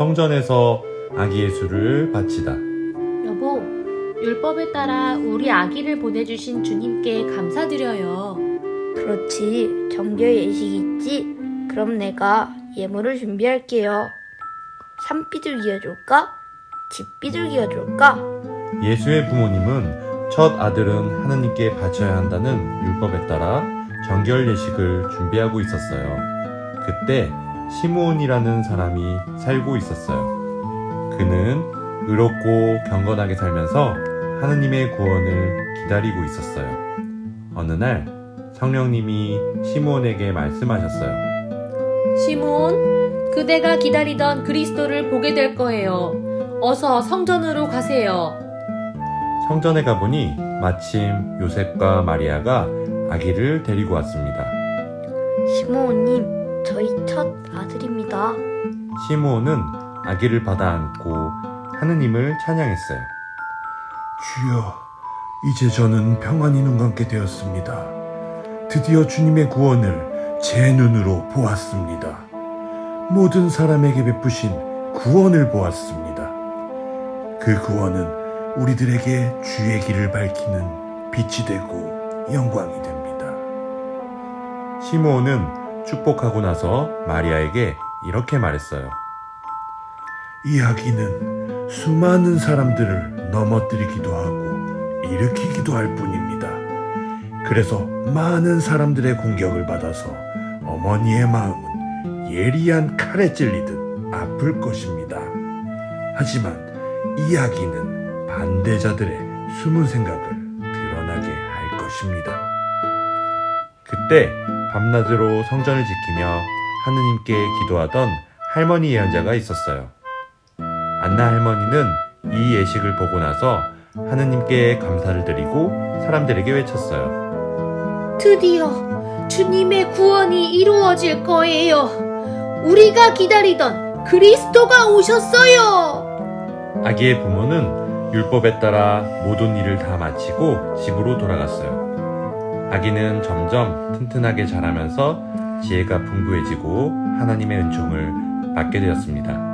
성전에서 아기 예수를 바치다. 여보, 율법에 따라 우리 아기를 보내주신 주님께 감사드려요. 그렇지. 정결 예식이 있지? 그럼 내가 예물을 준비할게요. 산비둘기가 좋을까? 집비둘기가 좋을까? 예수의 부모님은 첫 아들은 하느님께 바쳐야 한다는 율법에 따라 정결 예식을 준비하고 있었어요. 그때 시므온이라는 사람이 살고 있었어요. 그는 의롭고 경건하게 살면서 하느님의 구원을 기다리고 있었어요. 어느 날 성령님이 시므온에게 말씀하셨어요. 시몬, 그대가 기다리던 그리스도를 보게 될 거예요. 어서 성전으로 가세요. 성전에 가보니 마침 요셉과 마리아가 아기를 데리고 왔습니다. 시모님, 저희 첫 아들입니다. 시므온은 아기를 받아 안고 하느님을 찬양했어요. 주여, 이제 저는 평안히 눈 감게 되었습니다. 드디어 주님의 구원을 제 눈으로 보았습니다. 모든 사람에게 베푸신 구원을 보았습니다. 그 구원은 우리들에게 주의 길을 밝히는 빛이 되고 영광이 됩니다. 시므온은 축복하고 나서 마리아에게 이렇게 말했어요. 이 아기는 수많은 사람들을 넘어뜨리기도 하고 일으키기도 할 뿐입니다. 그래서 많은 사람들의 공격을 받아서 어머니의 마음은 예리한 칼에 찔리듯 아플 것입니다. 하지만 이 아기는 반대자들의 숨은 생각을 드러나게 할 것입니다. 그때 밤낮으로 성전을 지키며 하느님께 기도하던 할머니 예언자가 있었어요. 안나 할머니는 이 예식을 보고 나서 하느님께 감사를 드리고 사람들에게 외쳤어요. 드디어 주님의 구원이 이루어질 거예요. 우리가 기다리던 그리스도가 오셨어요. 아기의 부모는 율법에 따라 모든 일을 다 마치고 집으로 돌아갔어요. 아기는 점점 튼튼하게 자라면서 지혜가 풍부해지고 하나님의 은총을 받게 되었습니다.